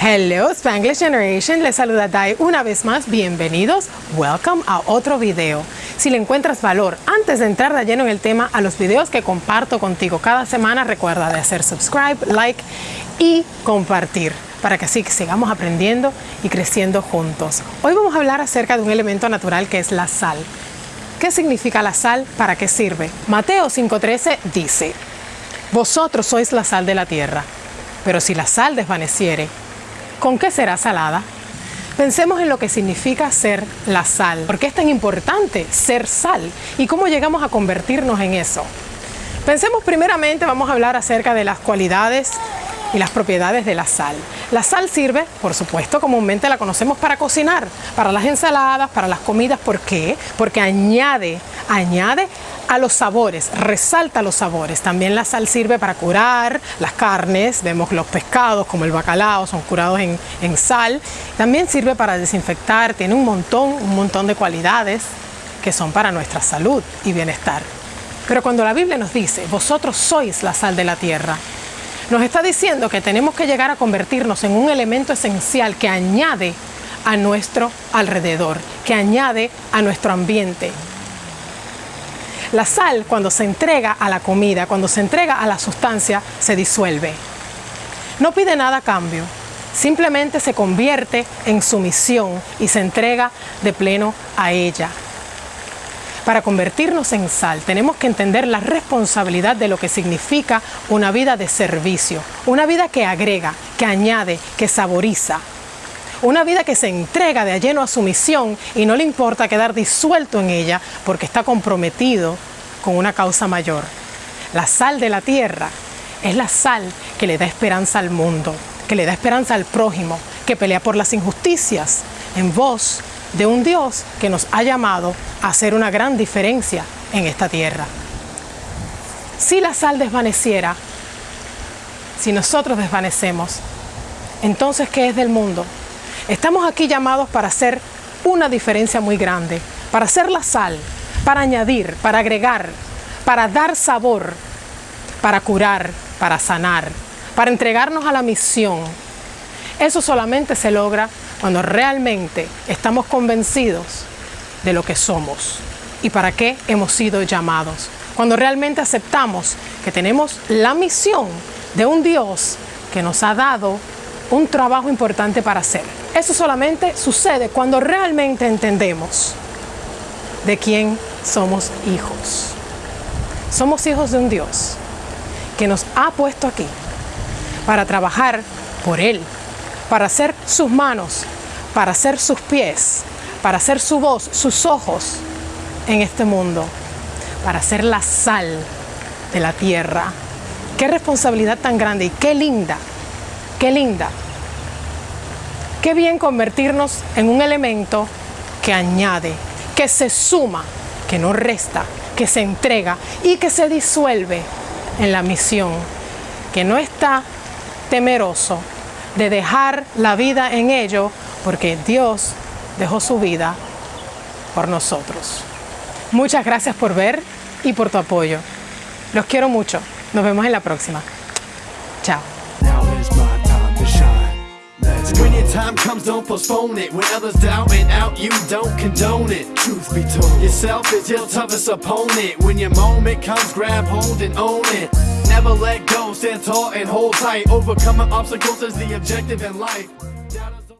Hello Spanglish Generation, les saluda Dai una vez más, bienvenidos, welcome a otro video. Si le encuentras valor antes de entrar de lleno en el tema a los videos que comparto contigo cada semana, recuerda de hacer subscribe, like y compartir para que así sigamos aprendiendo y creciendo juntos. Hoy vamos a hablar acerca de un elemento natural que es la sal. ¿Qué significa la sal? ¿Para qué sirve? Mateo 5.13 dice, Vosotros sois la sal de la tierra, pero si la sal desvaneciere, ¿con qué será salada? Pensemos en lo que significa ser la sal. ¿Por qué es tan importante ser sal? ¿Y cómo llegamos a convertirnos en eso? Pensemos primeramente, vamos a hablar acerca de las cualidades y las propiedades de la sal. La sal sirve, por supuesto, comúnmente la conocemos para cocinar, para las ensaladas, para las comidas. ¿Por qué? Porque añade, añade a los sabores, resalta los sabores. También la sal sirve para curar las carnes, vemos los pescados como el bacalao, son curados en, en sal. También sirve para desinfectar, tiene un montón, un montón de cualidades que son para nuestra salud y bienestar. Pero cuando la Biblia nos dice, vosotros sois la sal de la tierra, nos está diciendo que tenemos que llegar a convertirnos en un elemento esencial que añade a nuestro alrededor, que añade a nuestro ambiente. La sal cuando se entrega a la comida, cuando se entrega a la sustancia, se disuelve. No pide nada a cambio, simplemente se convierte en sumisión y se entrega de pleno a ella. Para convertirnos en sal tenemos que entender la responsabilidad de lo que significa una vida de servicio, una vida que agrega, que añade, que saboriza. Una vida que se entrega de lleno a su misión y no le importa quedar disuelto en ella porque está comprometido con una causa mayor. La sal de la tierra es la sal que le da esperanza al mundo, que le da esperanza al prójimo, que pelea por las injusticias en voz de un Dios que nos ha llamado a hacer una gran diferencia en esta tierra. Si la sal desvaneciera, si nosotros desvanecemos, entonces ¿qué es del mundo? Estamos aquí llamados para hacer una diferencia muy grande, para hacer la sal, para añadir, para agregar, para dar sabor, para curar, para sanar, para entregarnos a la misión. Eso solamente se logra cuando realmente estamos convencidos de lo que somos y para qué hemos sido llamados. Cuando realmente aceptamos que tenemos la misión de un Dios que nos ha dado un trabajo importante para hacer. Eso solamente sucede cuando realmente entendemos de quién somos hijos. Somos hijos de un Dios que nos ha puesto aquí para trabajar por Él, para ser sus manos, para ser sus pies, para ser su voz, sus ojos en este mundo, para ser la sal de la tierra. Qué responsabilidad tan grande y qué linda, qué linda. Qué bien convertirnos en un elemento que añade, que se suma, que no resta, que se entrega y que se disuelve en la misión, que no está temeroso de dejar la vida en ello porque Dios dejó su vida por nosotros. Muchas gracias por ver y por tu apoyo. Los quiero mucho. Nos vemos en la próxima. Chao. When your time comes, don't postpone it. When others doubt and out, you don't condone it. Truth be told, yourself is your toughest opponent. When your moment comes, grab hold and own it. Never let go, stand tall and hold tight. Overcoming obstacles is the objective in life.